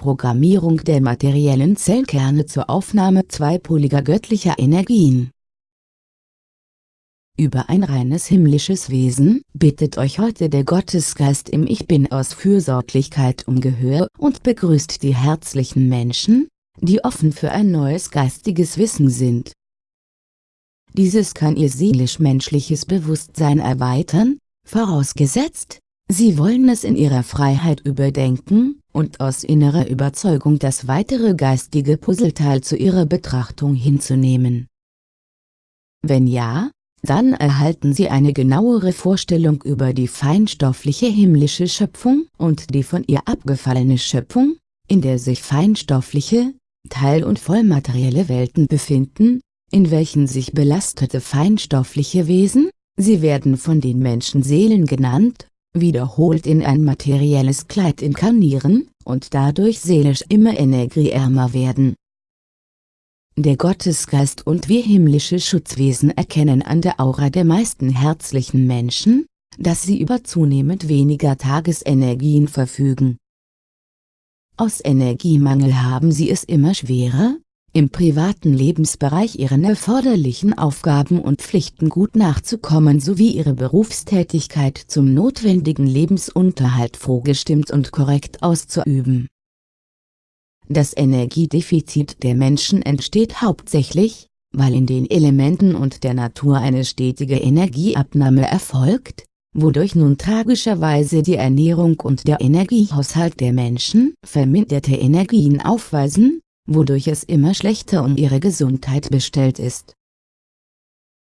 Programmierung der materiellen Zellkerne zur Aufnahme zweipoliger göttlicher Energien. Über ein reines himmlisches Wesen bittet euch heute der Gottesgeist im Ich Bin aus Fürsorglichkeit um Gehör und begrüßt die herzlichen Menschen, die offen für ein neues geistiges Wissen sind. Dieses kann ihr seelisch-menschliches Bewusstsein erweitern, vorausgesetzt, sie wollen es in ihrer Freiheit überdenken und aus innerer Überzeugung das weitere geistige Puzzleteil zu ihrer Betrachtung hinzunehmen. Wenn ja, dann erhalten Sie eine genauere Vorstellung über die feinstoffliche himmlische Schöpfung und die von ihr abgefallene Schöpfung, in der sich feinstoffliche, teil- und vollmaterielle Welten befinden, in welchen sich belastete feinstoffliche Wesen, sie werden von den Menschen Seelen genannt, wiederholt in ein materielles Kleid inkarnieren, und dadurch seelisch immer energieärmer werden. Der Gottesgeist und wir himmlische Schutzwesen erkennen an der Aura der meisten herzlichen Menschen, dass sie über zunehmend weniger Tagesenergien verfügen. Aus Energiemangel haben sie es immer schwerer, im privaten Lebensbereich ihren erforderlichen Aufgaben und Pflichten gut nachzukommen sowie ihre Berufstätigkeit zum notwendigen Lebensunterhalt vorgestimmt und korrekt auszuüben. Das Energiedefizit der Menschen entsteht hauptsächlich, weil in den Elementen und der Natur eine stetige Energieabnahme erfolgt, wodurch nun tragischerweise die Ernährung und der Energiehaushalt der Menschen verminderte Energien aufweisen, wodurch es immer schlechter um ihre Gesundheit bestellt ist.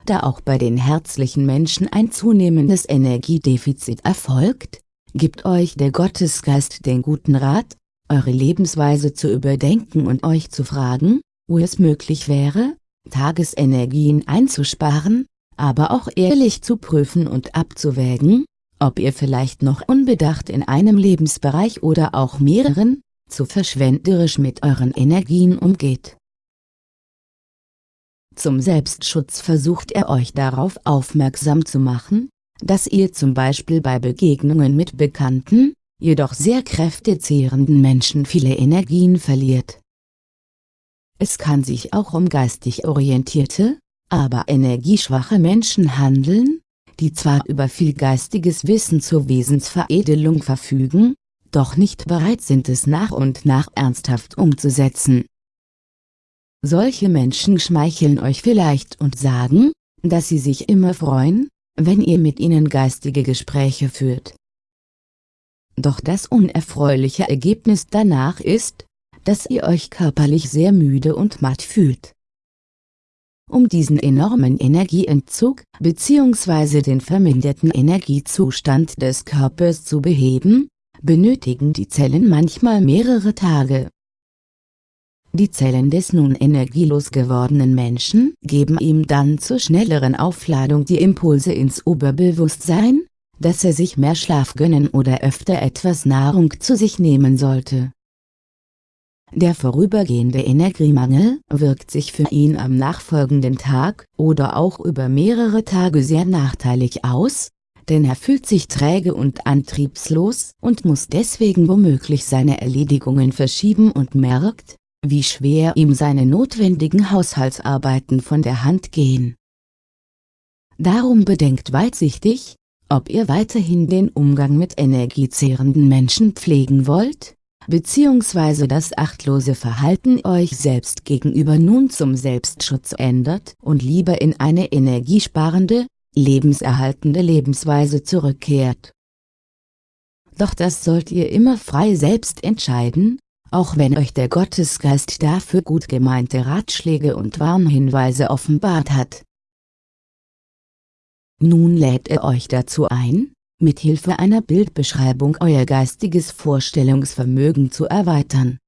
Da auch bei den herzlichen Menschen ein zunehmendes Energiedefizit erfolgt, gibt euch der Gottesgeist den guten Rat, eure Lebensweise zu überdenken und euch zu fragen, wo es möglich wäre, Tagesenergien einzusparen, aber auch ehrlich zu prüfen und abzuwägen, ob ihr vielleicht noch unbedacht in einem Lebensbereich oder auch mehreren, zu verschwenderisch mit euren Energien umgeht. Zum Selbstschutz versucht er euch darauf aufmerksam zu machen, dass ihr zum Beispiel bei Begegnungen mit bekannten, jedoch sehr kräftezehrenden Menschen viele Energien verliert. Es kann sich auch um geistig orientierte, aber energieschwache Menschen handeln, die zwar über viel geistiges Wissen zur Wesensveredelung verfügen, doch nicht bereit sind es nach und nach ernsthaft umzusetzen. Solche Menschen schmeicheln euch vielleicht und sagen, dass sie sich immer freuen, wenn ihr mit ihnen geistige Gespräche führt. Doch das unerfreuliche Ergebnis danach ist, dass ihr euch körperlich sehr müde und matt fühlt. Um diesen enormen Energieentzug bzw. den verminderten Energiezustand des Körpers zu beheben, benötigen die Zellen manchmal mehrere Tage. Die Zellen des nun energielos gewordenen Menschen geben ihm dann zur schnelleren Aufladung die Impulse ins Oberbewusstsein, dass er sich mehr Schlaf gönnen oder öfter etwas Nahrung zu sich nehmen sollte. Der vorübergehende Energiemangel wirkt sich für ihn am nachfolgenden Tag oder auch über mehrere Tage sehr nachteilig aus, denn er fühlt sich träge und antriebslos und muss deswegen womöglich seine Erledigungen verschieben und merkt, wie schwer ihm seine notwendigen Haushaltsarbeiten von der Hand gehen. Darum bedenkt weitsichtig, ob ihr weiterhin den Umgang mit energiezehrenden Menschen pflegen wollt, beziehungsweise das achtlose Verhalten euch selbst gegenüber nun zum Selbstschutz ändert und lieber in eine energiesparende, lebenserhaltende Lebensweise zurückkehrt. Doch das sollt ihr immer frei selbst entscheiden, auch wenn euch der Gottesgeist dafür gut gemeinte Ratschläge und Warnhinweise offenbart hat. Nun lädt er euch dazu ein, mit Hilfe einer Bildbeschreibung euer geistiges Vorstellungsvermögen zu erweitern.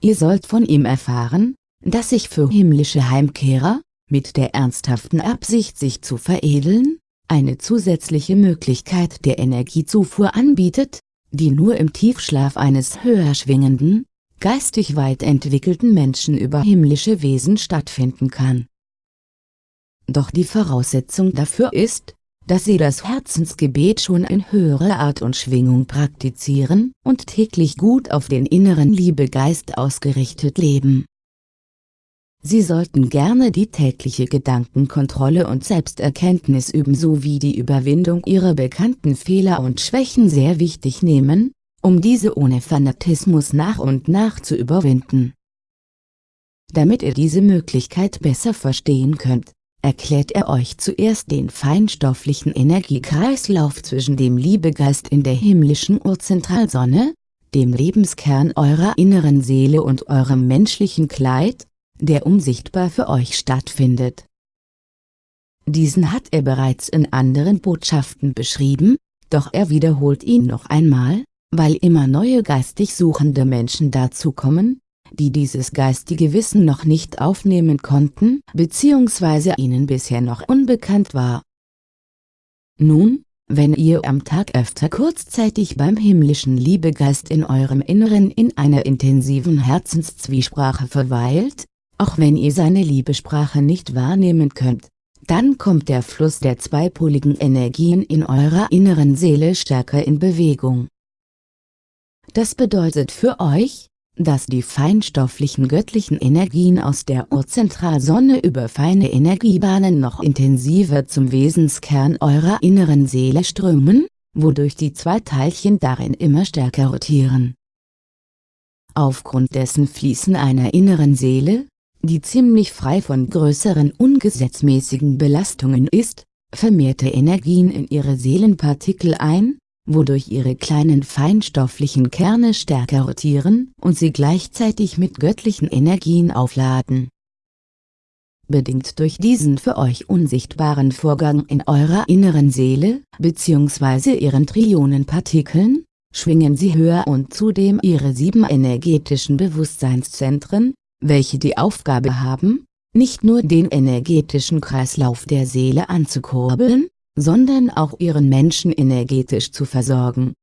Ihr sollt von ihm erfahren, dass sich für himmlische Heimkehrer, mit der ernsthaften Absicht sich zu veredeln, eine zusätzliche Möglichkeit der Energiezufuhr anbietet, die nur im Tiefschlaf eines höher schwingenden, geistig weit entwickelten Menschen über himmlische Wesen stattfinden kann. Doch die Voraussetzung dafür ist, dass sie das Herzensgebet schon in höherer Art und Schwingung praktizieren und täglich gut auf den inneren Liebegeist ausgerichtet leben. Sie sollten gerne die tägliche Gedankenkontrolle und Selbsterkenntnis üben sowie die Überwindung ihrer bekannten Fehler und Schwächen sehr wichtig nehmen, um diese ohne Fanatismus nach und nach zu überwinden. Damit ihr diese Möglichkeit besser verstehen könnt, erklärt er euch zuerst den feinstofflichen Energiekreislauf zwischen dem Liebegeist in der himmlischen Urzentralsonne, dem Lebenskern eurer inneren Seele und eurem menschlichen Kleid, der unsichtbar für euch stattfindet. Diesen hat er bereits in anderen Botschaften beschrieben, doch er wiederholt ihn noch einmal, weil immer neue geistig suchende Menschen dazukommen, die dieses geistige Wissen noch nicht aufnehmen konnten bzw. ihnen bisher noch unbekannt war. Nun, wenn ihr am Tag öfter kurzzeitig beim himmlischen Liebegeist in eurem Inneren in einer intensiven Herzenszwiesprache verweilt, auch wenn ihr seine Liebesprache nicht wahrnehmen könnt, dann kommt der Fluss der zweipoligen Energien in eurer inneren Seele stärker in Bewegung. Das bedeutet für euch, dass die feinstofflichen göttlichen Energien aus der Urzentralsonne über feine Energiebahnen noch intensiver zum Wesenskern eurer inneren Seele strömen, wodurch die zwei Teilchen darin immer stärker rotieren. Aufgrund dessen fließen einer inneren Seele, die ziemlich frei von größeren ungesetzmäßigen Belastungen ist, vermehrte Energien in ihre Seelenpartikel ein, wodurch ihre kleinen feinstofflichen Kerne stärker rotieren und sie gleichzeitig mit göttlichen Energien aufladen. Bedingt durch diesen für euch unsichtbaren Vorgang in eurer inneren Seele, bzw. ihren Trillionen Partikeln, schwingen sie höher und zudem ihre sieben energetischen Bewusstseinszentren, welche die Aufgabe haben, nicht nur den energetischen Kreislauf der Seele anzukurbeln, sondern auch ihren Menschen energetisch zu versorgen.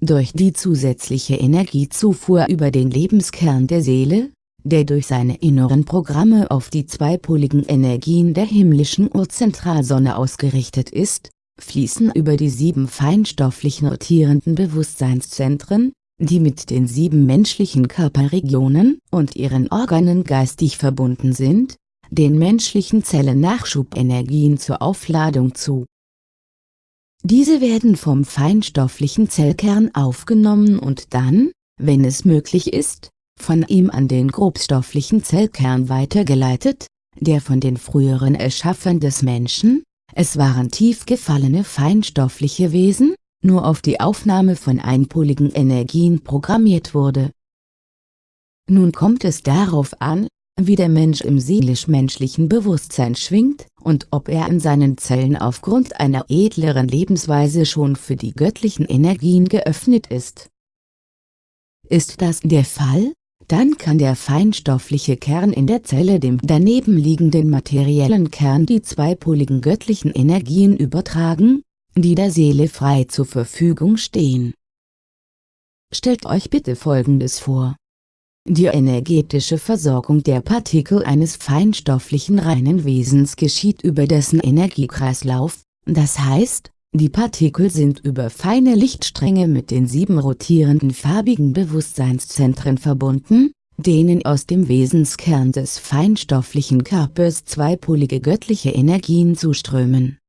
Durch die zusätzliche Energiezufuhr über den Lebenskern der Seele, der durch seine inneren Programme auf die zweipoligen Energien der himmlischen Urzentralsonne ausgerichtet ist, fließen über die sieben feinstofflich notierenden Bewusstseinszentren, die mit den sieben menschlichen Körperregionen und ihren Organen geistig verbunden sind, den menschlichen Zellen Nachschubenergien zur Aufladung zu. Diese werden vom feinstofflichen Zellkern aufgenommen und dann, wenn es möglich ist, von ihm an den grobstofflichen Zellkern weitergeleitet, der von den früheren Erschaffern des Menschen, es waren tief gefallene feinstoffliche Wesen, nur auf die Aufnahme von einpoligen Energien programmiert wurde. Nun kommt es darauf an, wie der Mensch im seelisch-menschlichen Bewusstsein schwingt und ob er in seinen Zellen aufgrund einer edleren Lebensweise schon für die göttlichen Energien geöffnet ist. Ist das der Fall, dann kann der feinstoffliche Kern in der Zelle dem daneben liegenden materiellen Kern die zweipoligen göttlichen Energien übertragen, die der Seele frei zur Verfügung stehen. Stellt euch bitte folgendes vor. Die energetische Versorgung der Partikel eines feinstofflichen reinen Wesens geschieht über dessen Energiekreislauf, das heißt, die Partikel sind über feine Lichtstränge mit den sieben rotierenden farbigen Bewusstseinszentren verbunden, denen aus dem Wesenskern des feinstofflichen Körpers zweipolige göttliche Energien zuströmen.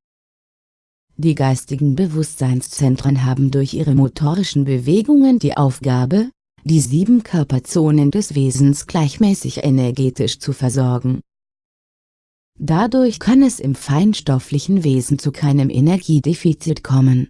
Die geistigen Bewusstseinszentren haben durch ihre motorischen Bewegungen die Aufgabe, die sieben Körperzonen des Wesens gleichmäßig energetisch zu versorgen. Dadurch kann es im feinstofflichen Wesen zu keinem Energiedefizit kommen.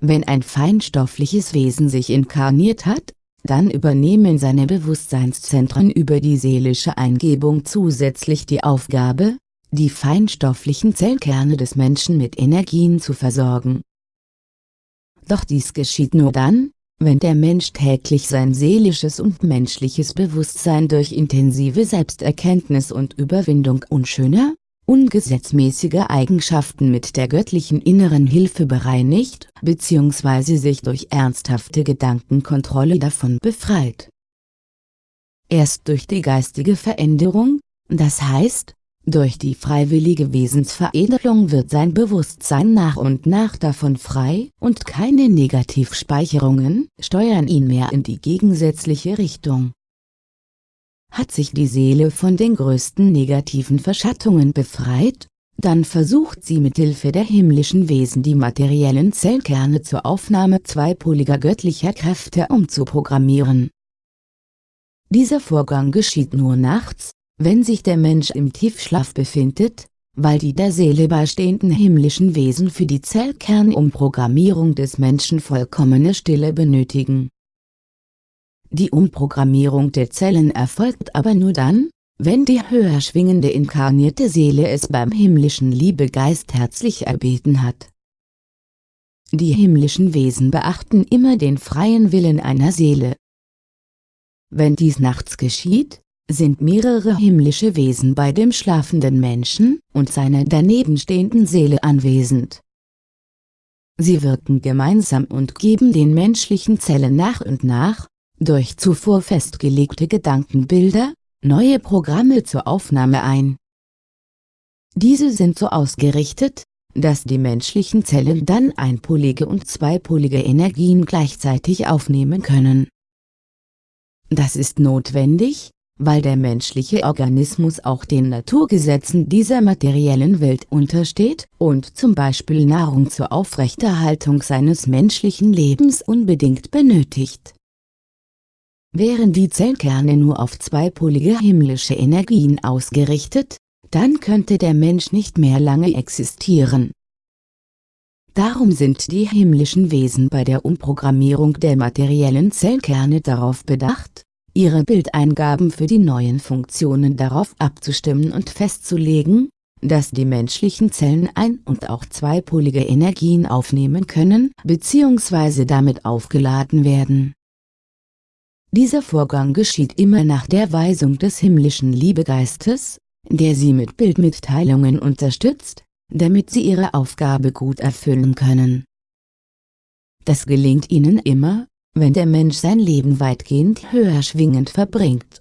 Wenn ein feinstoffliches Wesen sich inkarniert hat, dann übernehmen seine Bewusstseinszentren über die seelische Eingebung zusätzlich die Aufgabe, die feinstofflichen Zellkerne des Menschen mit Energien zu versorgen. Doch dies geschieht nur dann, wenn der Mensch täglich sein seelisches und menschliches Bewusstsein durch intensive Selbsterkenntnis und Überwindung unschöner, ungesetzmäßiger Eigenschaften mit der göttlichen inneren Hilfe bereinigt bzw. sich durch ernsthafte Gedankenkontrolle davon befreit. Erst durch die geistige Veränderung, das heißt, Durch die freiwillige Wesensveredelung wird sein Bewusstsein nach und nach davon frei und keine Negativspeicherungen steuern ihn mehr in die gegensätzliche Richtung. Hat sich die Seele von den größten negativen Verschattungen befreit, dann versucht sie mit Hilfe der himmlischen Wesen die materiellen Zellkerne zur Aufnahme zweipoliger göttlicher Kräfte umzuprogrammieren. Dieser Vorgang geschieht nur nachts, wenn sich der Mensch im Tiefschlaf befindet, weil die der Seele beistehenden himmlischen Wesen für die Zellkernumprogrammierung des Menschen vollkommene Stille benötigen. Die Umprogrammierung der Zellen erfolgt aber nur dann, wenn die höher schwingende inkarnierte Seele es beim himmlischen Liebegeist herzlich erbeten hat. Die himmlischen Wesen beachten immer den freien Willen einer Seele. Wenn dies nachts geschieht, sind mehrere himmlische Wesen bei dem schlafenden Menschen und seiner danebenstehenden Seele anwesend. Sie wirken gemeinsam und geben den menschlichen Zellen nach und nach, durch zuvor festgelegte Gedankenbilder, neue Programme zur Aufnahme ein. Diese sind so ausgerichtet, dass die menschlichen Zellen dann einpolige und zweipolige Energien gleichzeitig aufnehmen können. Das ist notwendig, weil der menschliche Organismus auch den Naturgesetzen dieser materiellen Welt untersteht und zum Beispiel Nahrung zur Aufrechterhaltung seines menschlichen Lebens unbedingt benötigt. Wären die Zellkerne nur auf zweipolige himmlische Energien ausgerichtet, dann könnte der Mensch nicht mehr lange existieren. Darum sind die himmlischen Wesen bei der Umprogrammierung der materiellen Zellkerne darauf bedacht, ihre Bildeingaben für die neuen Funktionen darauf abzustimmen und festzulegen, dass die menschlichen Zellen ein- und auch zweipolige Energien aufnehmen können bzw. damit aufgeladen werden. Dieser Vorgang geschieht immer nach der Weisung des himmlischen Liebegeistes, der sie mit Bildmitteilungen unterstützt, damit sie ihre Aufgabe gut erfüllen können. Das gelingt ihnen immer, wenn der Mensch sein Leben weitgehend höher schwingend verbringt.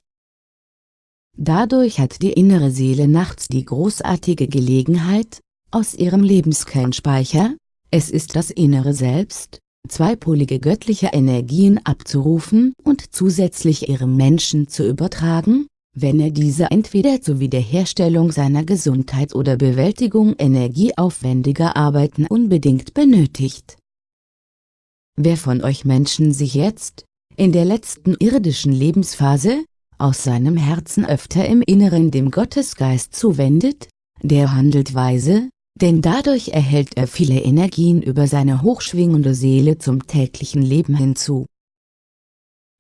Dadurch hat die innere Seele nachts die großartige Gelegenheit, aus ihrem Lebenskernspeicher, es ist das innere Selbst, zweipolige göttliche Energien abzurufen und zusätzlich ihrem Menschen zu übertragen, wenn er diese entweder zur Wiederherstellung seiner Gesundheit oder Bewältigung energieaufwendiger Arbeiten unbedingt benötigt. Wer von euch Menschen sich jetzt, in der letzten irdischen Lebensphase, aus seinem Herzen öfter im Inneren dem Gottesgeist zuwendet, der handelt weise, denn dadurch erhält er viele Energien über seine hochschwingende Seele zum täglichen Leben hinzu.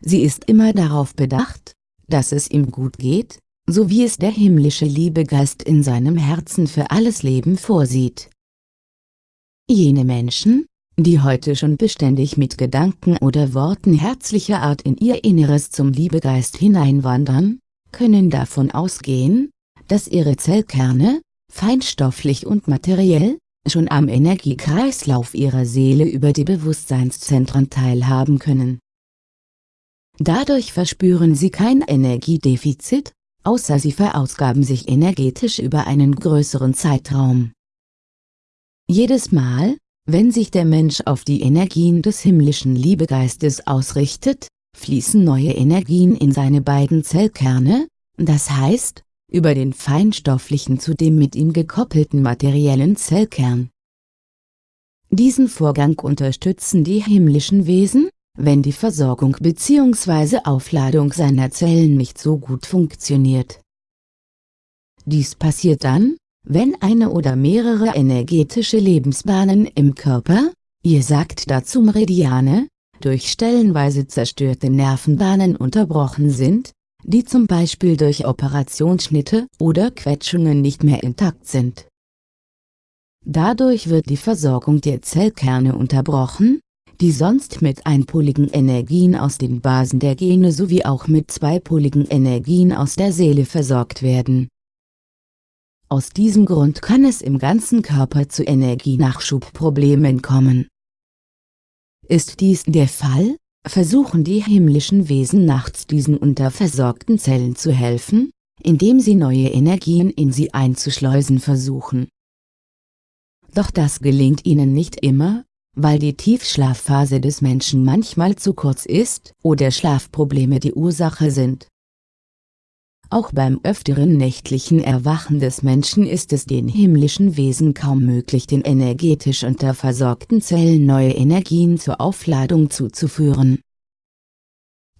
Sie ist immer darauf bedacht, dass es ihm gut geht, so wie es der himmlische Liebegeist in seinem Herzen für alles Leben vorsieht. Jene Menschen, die heute schon beständig mit Gedanken oder Worten herzlicher Art in ihr Inneres zum Liebegeist hineinwandern, können davon ausgehen, dass ihre Zellkerne, feinstofflich und materiell, schon am Energiekreislauf ihrer Seele über die Bewusstseinszentren teilhaben können. Dadurch verspüren sie kein Energiedefizit, außer sie verausgaben sich energetisch über einen größeren Zeitraum. Jedes Mal, wenn sich der Mensch auf die Energien des himmlischen Liebegeistes ausrichtet, fließen neue Energien in seine beiden Zellkerne, das heißt, über den feinstofflichen zu dem mit ihm gekoppelten materiellen Zellkern. Diesen Vorgang unterstützen die himmlischen Wesen, wenn die Versorgung bzw. Aufladung seiner Zellen nicht so gut funktioniert. Dies passiert dann, wenn eine oder mehrere energetische Lebensbahnen im Körper, ihr sagt dazu Meridiane, durch stellenweise zerstörte Nervenbahnen unterbrochen sind, die zum Beispiel durch Operationsschnitte oder Quetschungen nicht mehr intakt sind. Dadurch wird die Versorgung der Zellkerne unterbrochen, die sonst mit einpoligen Energien aus den Basen der Gene sowie auch mit zweipoligen Energien aus der Seele versorgt werden. Aus diesem Grund kann es im ganzen Körper zu Energienachschubproblemen kommen. Ist dies der Fall, versuchen die himmlischen Wesen nachts diesen unterversorgten Zellen zu helfen, indem sie neue Energien in sie einzuschleusen versuchen. Doch das gelingt ihnen nicht immer, weil die Tiefschlafphase des Menschen manchmal zu kurz ist oder Schlafprobleme die Ursache sind. Auch beim öfteren nächtlichen Erwachen des Menschen ist es den himmlischen Wesen kaum möglich den energetisch unterversorgten Zellen neue Energien zur Aufladung zuzuführen.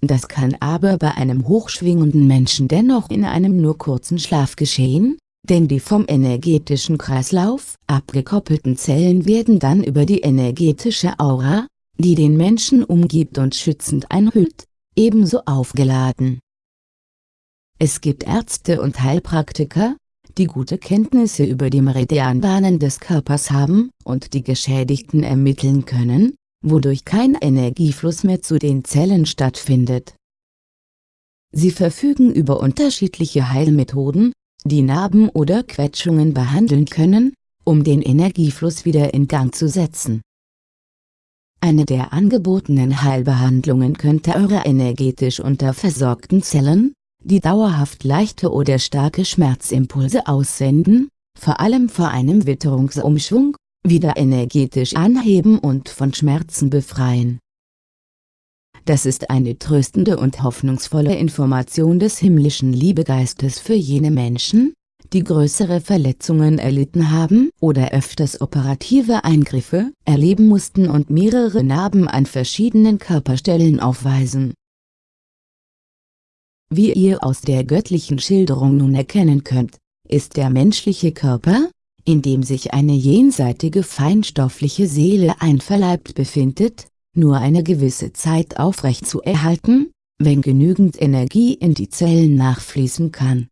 Das kann aber bei einem hochschwingenden Menschen dennoch in einem nur kurzen Schlaf geschehen, denn die vom energetischen Kreislauf abgekoppelten Zellen werden dann über die energetische Aura, die den Menschen umgibt und schützend einhüllt, ebenso aufgeladen. Es gibt Ärzte und Heilpraktiker, die gute Kenntnisse über die Meridianbahnen des Körpers haben und die Geschädigten ermitteln können, wodurch kein Energiefluss mehr zu den Zellen stattfindet. Sie verfügen über unterschiedliche Heilmethoden, die Narben oder Quetschungen behandeln können, um den Energiefluss wieder in Gang zu setzen. Eine der angebotenen Heilbehandlungen könnte eure energetisch unterversorgten Zellen, die dauerhaft leichte oder starke Schmerzimpulse aussenden, vor allem vor einem Witterungsumschwung, wieder energetisch anheben und von Schmerzen befreien. Das ist eine tröstende und hoffnungsvolle Information des himmlischen Liebegeistes für jene Menschen, die größere Verletzungen erlitten haben oder öfters operative Eingriffe erleben mussten und mehrere Narben an verschiedenen Körperstellen aufweisen. Wie ihr aus der göttlichen Schilderung nun erkennen könnt, ist der menschliche Körper, in dem sich eine jenseitige feinstoffliche Seele einverleibt befindet, nur eine gewisse Zeit aufrecht zu erhalten, wenn genügend Energie in die Zellen nachfließen kann.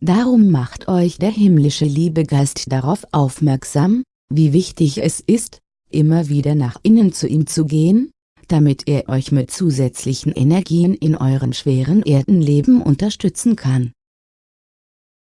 Darum macht euch der himmlische Liebegeist darauf aufmerksam, wie wichtig es ist, immer wieder nach innen zu ihm zu gehen, damit er euch mit zusätzlichen Energien in eurem schweren Erdenleben unterstützen kann.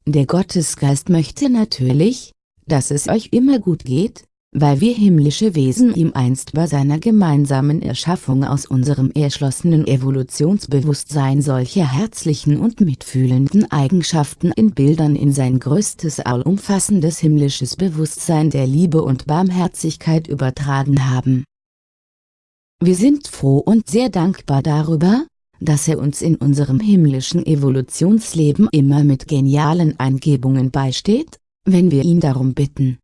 Der Gottesgeist möchte natürlich, dass es euch immer gut geht, weil wir himmlische Wesen ihm einst bei seiner gemeinsamen Erschaffung aus unserem erschlossenen Evolutionsbewusstsein solche herzlichen und mitfühlenden Eigenschaften in Bildern in sein größtes allumfassendes himmlisches Bewusstsein der Liebe und Barmherzigkeit übertragen haben. Wir sind froh und sehr dankbar darüber, dass er uns in unserem himmlischen Evolutionsleben immer mit genialen Eingebungen beisteht, wenn wir ihn darum bitten.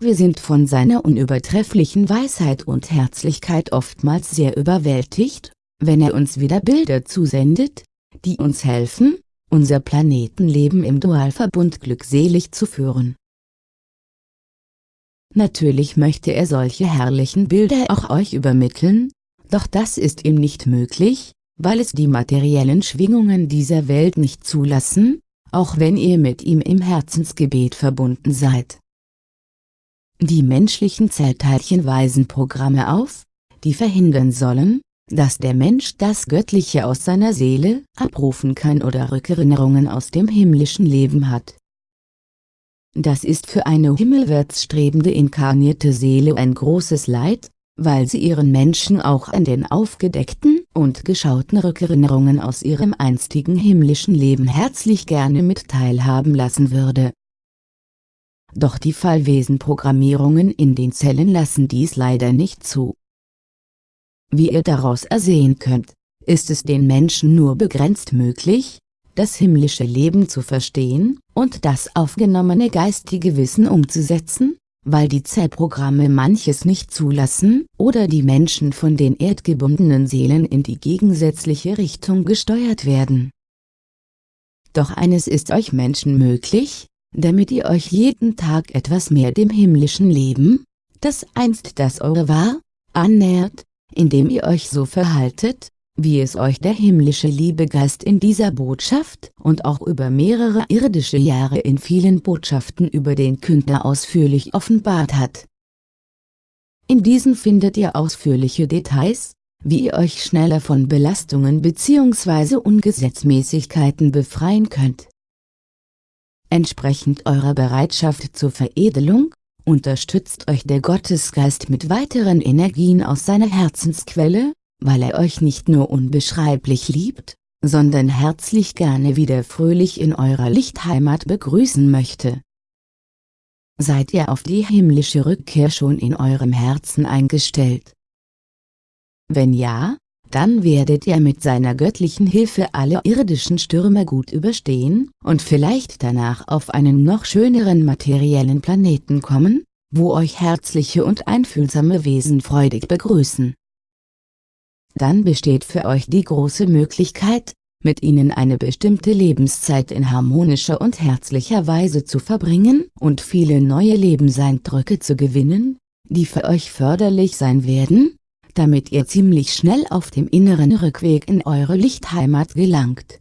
Wir sind von seiner unübertrefflichen Weisheit und Herzlichkeit oftmals sehr überwältigt, wenn er uns wieder Bilder zusendet, die uns helfen, unser Planetenleben im Dualverbund glückselig zu führen. Natürlich möchte er solche herrlichen Bilder auch euch übermitteln, doch das ist ihm nicht möglich, weil es die materiellen Schwingungen dieser Welt nicht zulassen, auch wenn ihr mit ihm im Herzensgebet verbunden seid. Die menschlichen Zellteilchen weisen Programme auf, die verhindern sollen, dass der Mensch das Göttliche aus seiner Seele abrufen kann oder Rückerinnerungen aus dem himmlischen Leben hat. Das ist für eine himmelwärts strebende inkarnierte Seele ein großes Leid, weil sie ihren Menschen auch an den aufgedeckten und geschauten Rückerinnerungen aus ihrem einstigen himmlischen Leben herzlich gerne mit teilhaben lassen würde doch die Fallwesenprogrammierungen in den Zellen lassen dies leider nicht zu. Wie ihr daraus ersehen könnt, ist es den Menschen nur begrenzt möglich, das himmlische Leben zu verstehen und das aufgenommene geistige Wissen umzusetzen, weil die Zellprogramme manches nicht zulassen oder die Menschen von den erdgebundenen Seelen in die gegensätzliche Richtung gesteuert werden. Doch eines ist euch Menschen möglich, damit ihr euch jeden Tag etwas mehr dem himmlischen Leben, das einst das eure war, annähert, indem ihr euch so verhaltet, wie es euch der himmlische Liebegeist in dieser Botschaft und auch über mehrere irdische Jahre in vielen Botschaften über den Künder ausführlich offenbart hat. In diesen findet ihr ausführliche Details, wie ihr euch schneller von Belastungen bzw. Ungesetzmäßigkeiten befreien könnt. Entsprechend eurer Bereitschaft zur Veredelung, unterstützt euch der Gottesgeist mit weiteren Energien aus seiner Herzensquelle, weil er euch nicht nur unbeschreiblich liebt, sondern herzlich gerne wieder fröhlich in eurer Lichtheimat begrüßen möchte. Seid ihr auf die himmlische Rückkehr schon in eurem Herzen eingestellt? Wenn ja, dann werdet ihr mit seiner göttlichen Hilfe alle irdischen Stürme gut überstehen und vielleicht danach auf einen noch schöneren materiellen Planeten kommen, wo euch herzliche und einfühlsame Wesen freudig begrüßen. Dann besteht für euch die große Möglichkeit, mit ihnen eine bestimmte Lebenszeit in harmonischer und herzlicher Weise zu verbringen und viele neue Lebenseindrücke zu gewinnen, die für euch förderlich sein werden, damit ihr ziemlich schnell auf dem inneren Rückweg in eure Lichtheimat gelangt